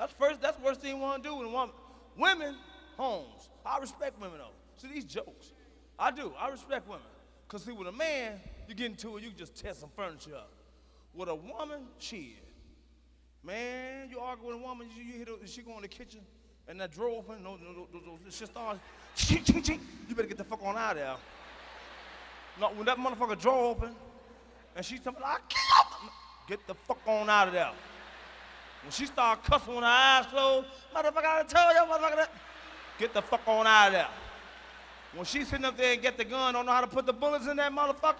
That's first. That's the worst thing you want to do when woman, women, homes. I respect women though. See these jokes. I do. I respect women. Cause see, with a man, you get into it, you can just tear some furniture up. With a woman, shit. Man, you argue with a woman, you, you hit her, she go in the kitchen, and that drawer open, no, no, no, no, no she starts, ching, ching, ching. You better get the fuck on out of there. No, when that motherfucker drawer open, and she tell me, I can't, get the fuck on out of there. When she start cussing with her eyes closed, motherfucker, I tell you, motherfucker, that, get the fuck on out of there. When she sitting up there and get the gun, don't know how to put the bullets in that motherfucker,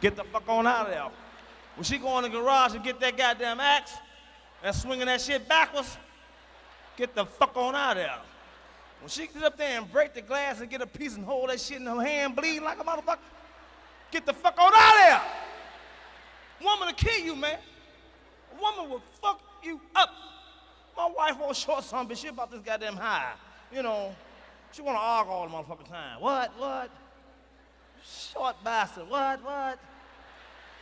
get the fuck on out of there. When she go in the garage and get that goddamn axe and swinging that shit backwards, get the fuck on out of there. When she get up there and break the glass and get a piece and hold that shit in her hand, bleeding like a motherfucker, get the fuck on out of there. Woman to kill you, man. Woman will fuck you up. My wife won't short some bitch. She about this goddamn high. You know, she wanna argue all the motherfucking time. What, what? Short bastard, what, what?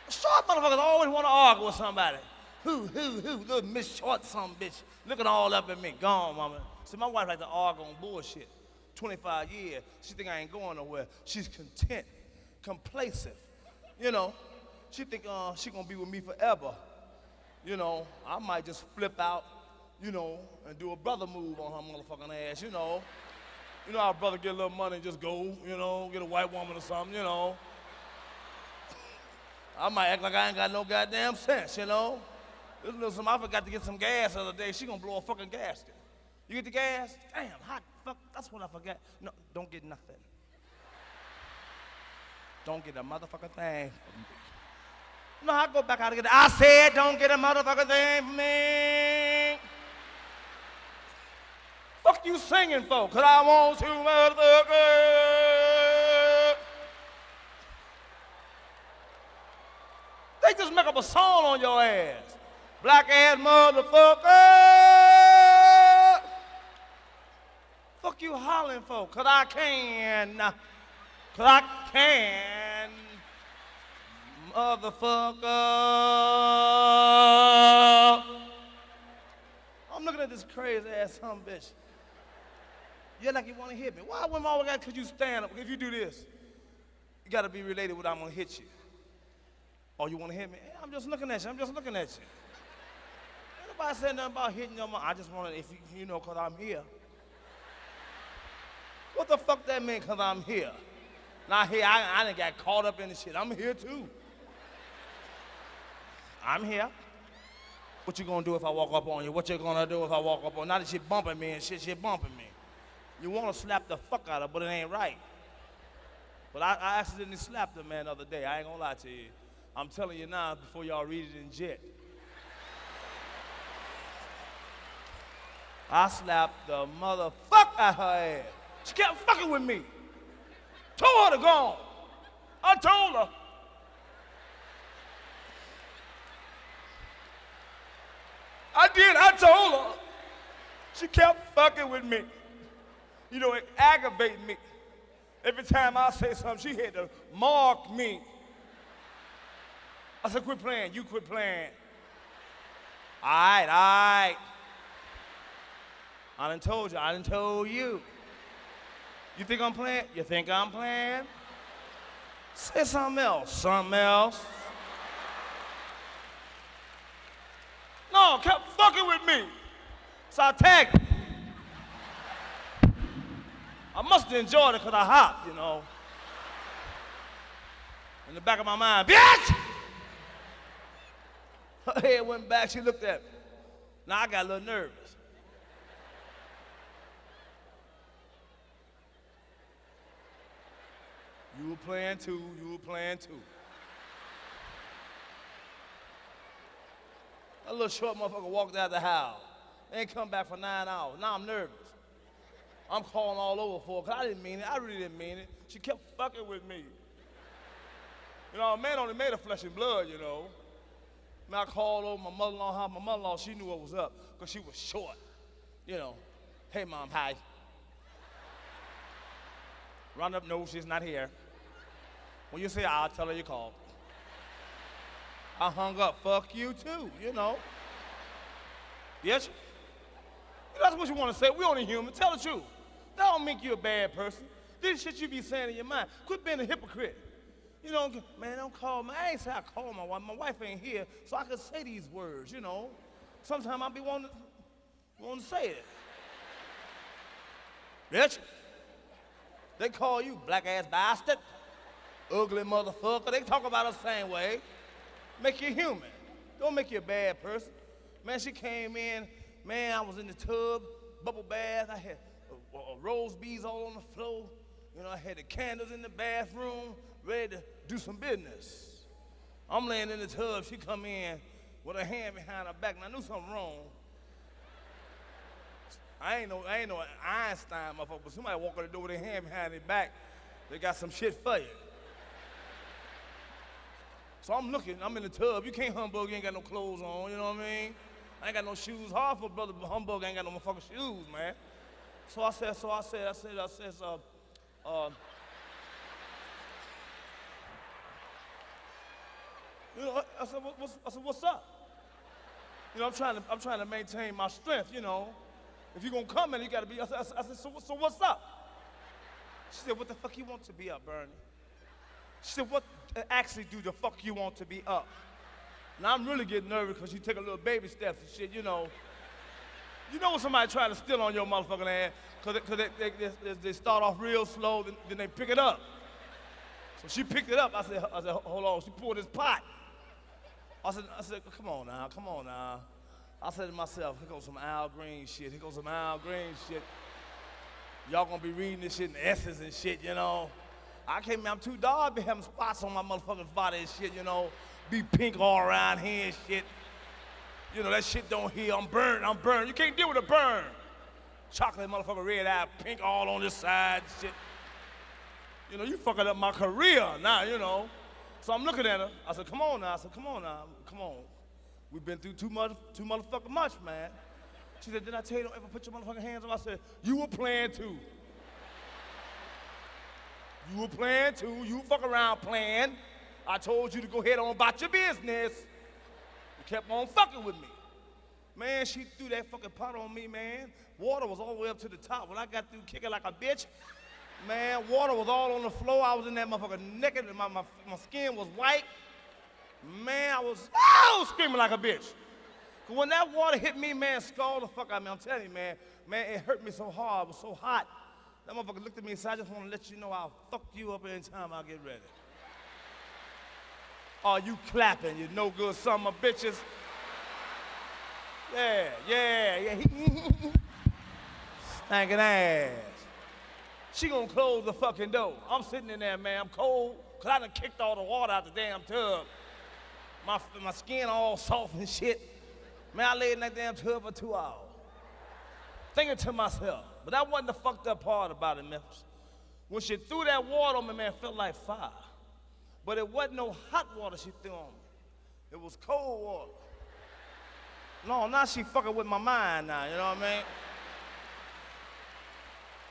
Short motherfuckers always wanna argue with somebody. Who, who, who? Little Miss Short some bitch. Looking all up at me. Gone, mama. See, my wife like to argue on bullshit. 25 years. She think I ain't going nowhere. She's content, complacent. You know, she think uh, she gonna be with me forever. You know, I might just flip out, you know, and do a brother move on her motherfucking ass, you know. You know how brother get a little money and just go, you know, get a white woman or something, you know. I might act like I ain't got no goddamn sense, you know. This little some, I forgot to get some gas the other day. She gonna blow a fucking gasket. You get the gas? Damn, hot fuck, that's what I forgot. No, don't get nothing. Don't get a motherfucking thing. No, I go back out again. I said don't get a motherfucker thing me. Fuck you singing for? Cause I want to motherfucker. They just make up a song on your ass. Black ass motherfucker. Fuck you hollering for? Cause I can. Cause I can. Motherfucker. I'm looking at this crazy ass a bitch. You're like you want to hit me. Why women always got cause you stand up? If you do this, you gotta be related with I'm gonna hit you. Oh, you wanna hit me? I'm just looking at you. I'm just looking at you. Nobody said nothing about hitting your mom. I just wanna, if you, you know, cause I'm here. What the fuck that mean, cause I'm here? Not here, I, I done got caught up in the shit. I'm here too. I'm here. What you gonna do if I walk up on you? What you gonna do if I walk up on you? Now that she bumping me and shit, she bumping me. You wanna slap the fuck out of her, but it ain't right. But I, I accidentally slapped the man the other day. I ain't gonna lie to you. I'm telling you now before y'all read it in jet. I slapped the motherfucker out her ass. She kept fucking with me. Told her to go on. I told her. Did, I told her. She kept fucking with me. You know, it aggravated me. Every time I say something, she had to mark me. I said, quit playing. You quit playing. All right, all right. I done told you. I done told you. You think I'm playing? You think I'm playing? Say something else. Something else. Kept fucking with me. So I tagged. I must have enjoyed it because I hopped, you know. In the back of my mind, bitch! Her head went back, she looked at me. Now I got a little nervous. You were playing too, you were playing too. A little short motherfucker walked out the house. Ain't come back for nine hours. Now I'm nervous. I'm calling all over for her because I didn't mean it. I really didn't mean it. She kept fucking with me. You know, a man only made of flesh and blood, you know. And I called over my mother-in-law. My mother-in-law, she knew what was up because she was short. You know, hey, mom, hi. Run up, no, she's not here. When you say I'll tell her you called. I hung up, fuck you too, you know. Yes? That's what you want to say. We only human. Tell the truth. That don't make you a bad person. This shit you be saying in your mind. Quit being a hypocrite. You know, man, don't call me. I ain't say I call my wife. My wife ain't here, so I can say these words, you know. Sometimes I be wanting to, wanting to say it. Bitch. They call you black ass bastard, ugly motherfucker. They talk about us the same way. Make you human. Don't make you a bad person. Man, she came in, man, I was in the tub, bubble bath. I had uh, uh, rose beads all on the floor. You know, I had the candles in the bathroom, ready to do some business. I'm laying in the tub. She come in with her hand behind her back, and I knew something wrong. I ain't no, I ain't no Einstein motherfucker, but somebody walk in the door with their hand behind their back, they got some shit for you. So I'm looking, I'm in the tub. You can't humbug, you ain't got no clothes on, you know what I mean? I ain't got no shoes. Hard for brother humbug, I ain't got no motherfucking shoes, man. So I said, so I said, I said, I said, uh, uh, you know, I said, what, what's, I said, what's up? You know, I'm trying to, I'm trying to maintain my strength, you know. If you're gonna come in, you gotta be, I said, I said so, so what's up? She said, what the fuck you want to be up, Bernie? She said, what uh, actually do the fuck you want to be up? Now I'm really getting nervous because you take a little baby steps and shit, you know. You know when somebody try to steal on your motherfucking ass, because they, they, they, they, start off real slow, then, then, they pick it up. So she picked it up. I said, I said, hold on. She pulled this pot. I said, I said, come on now, come on now. I said to myself, here goes some Al Green shit. Here goes some Al Green shit. Y'all gonna be reading this shit in S's and shit, you know. I came, I'm too dog, be having spots on my motherfucking body and shit, you know. Be pink all around here and shit. You know, that shit don't heal. I'm burned, I'm burned. You can't deal with a burn. Chocolate motherfucker, red eye, pink all on this side, shit. You know, you fucking up my career now, you know. So I'm looking at her. I said, come on now. I said, come on now. Come on. We've been through too much, too motherfucking much, man. She said, did I tell you don't ever put your motherfucking hands on? I said, you were playing too. You were playing too. You fuck around playing. I told you to go ahead on about your business. You kept on fucking with me. Man, she threw that fucking pot on me, man. Water was all the way up to the top. When I got through kicking like a bitch, man, water was all on the floor. I was in that motherfucker naked. My, my, my skin was white. Man, I was oh, screaming like a bitch. Cause when that water hit me, man, scalded the fuck out of me. I'm telling you, man, man, it hurt me so hard. It was so hot. That motherfucker looked at me and said, I just want to let you know I'll fuck you up anytime I get ready. Are you clapping, you no good of bitches? Yeah, yeah, yeah. Stinking ass. She gonna close the fucking door. I'm sitting in there, man. I'm cold, cause I done kicked all the water out the damn tub. My, my skin all soft and shit. Man, I laid in that damn tub for two hours. Thinking to myself, but that wasn't the fucked up part about it, Memphis. When she threw that water on me, man, it felt like fire. But it wasn't no hot water she threw on me. It was cold water. No, now she fucking with my mind now, you know what I mean?